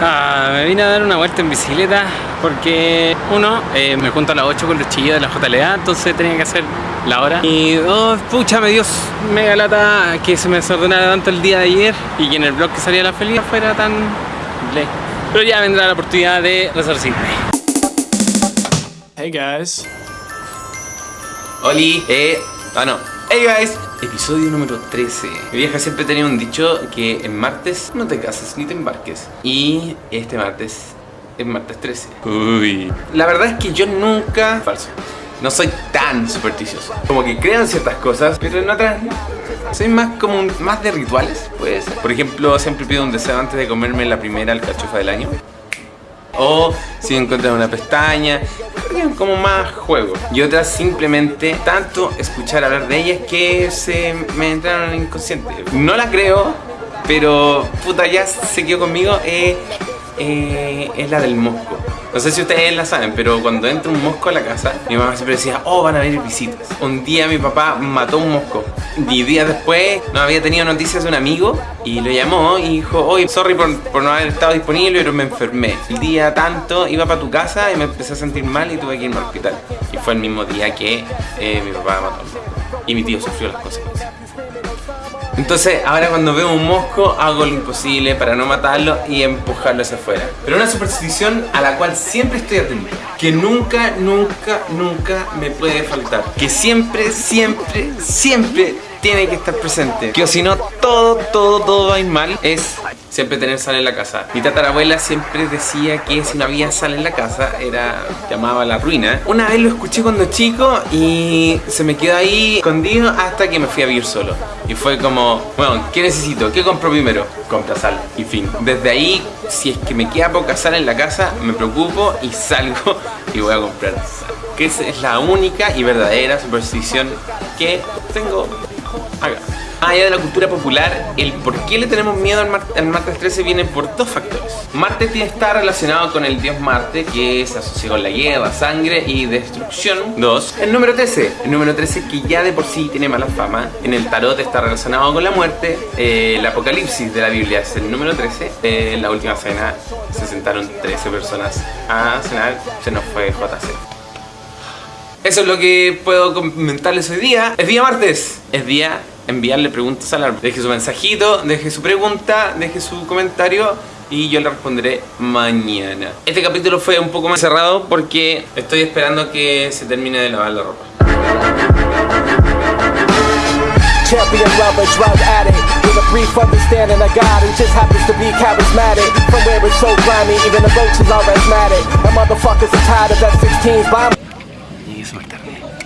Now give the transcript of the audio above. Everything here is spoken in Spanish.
Ah, me vine a dar una vuelta en bicicleta porque uno, eh, me junto a las 8 con los chillos de la JLA, entonces tenía que hacer la hora. Y dos, pucha, me dio mega lata que se me desordenara tanto el día de ayer y que en el blog que salía la feliz fuera tan ley. Pero ya vendrá la oportunidad de resarcirme. Hey guys. Oli, eh, ah no. Hey guys, episodio número 13. Mi vieja siempre tenía un dicho que en martes no te cases ni te embarques. Y este martes es martes 13. Uy. La verdad es que yo nunca... Falso. No soy tan supersticioso. Como que creo en ciertas cosas, pero en otras. Soy más como un- más de rituales, pues. Por ejemplo, siempre pido un deseo antes de comerme la primera alcachofa del año. O si encuentran una pestaña, como más juego. Y otras simplemente tanto escuchar hablar de ellas que se me entraron inconsciente. No la creo, pero puta ya se quedó conmigo. eh, eh, es la del mosco. No sé si ustedes la saben, pero cuando entra un mosco a la casa, mi mamá siempre decía, oh, van a venir visitas. Un día mi papá mató un mosco. Y días después no había tenido noticias de un amigo y lo llamó y dijo, oye, sorry por, por no haber estado disponible, pero me enfermé. El día tanto iba para tu casa y me empecé a sentir mal y tuve que irme al hospital. Y fue el mismo día que eh, mi papá mató. un mosco. Y mi tío sufrió las consecuencias. Entonces, ahora cuando veo un mosco, hago lo imposible para no matarlo y empujarlo hacia afuera. Pero una superstición a la cual siempre estoy atento. Que nunca, nunca, nunca me puede faltar. Que siempre, siempre, siempre tiene que estar presente. Que o si no, todo, todo, todo va a ir mal. Es siempre tener sal en la casa. Mi tatarabuela siempre decía que si no había sal en la casa, era llamaba la ruina. Una vez lo escuché cuando chico y se me quedó ahí escondido hasta que me fui a vivir solo. Y fue como, bueno, ¿qué necesito? ¿Qué compro primero? Compra sal. Y fin. Desde ahí, si es que me queda poca sal en la casa, me preocupo y salgo y voy a comprar sal. Que es la única y verdadera superstición que tengo allá de la cultura popular, el por qué le tenemos miedo al, mar- al martes 13 viene por dos factores. Marte tiene- está relacionado con el dios Marte, que se asocia con la guerra, sangre y destrucción. Dos. El número 13. El número 13 que ya de por sí tiene mala fama. En el tarot está relacionado con la muerte. Eh, el apocalipsis de la Biblia es el número 13. Eh, en la última cena se sentaron 13 personas a cenar. Se nos fue JC. Eso es lo que puedo comentarles hoy día. Es día martes. Es día enviarle preguntas al árbol. Deje su mensajito, deje su pregunta, deje su comentario y yo le responderé mañana. Este capítulo fue un poco más cerrado porque estoy esperando que se termine de lavar la ropa. Champion lover, drug addict With a brief understanding of God who just happens to be charismatic From where it's so grimy, even the roaches are asthmatic And motherfuckers are tired of that 16s by Tarde.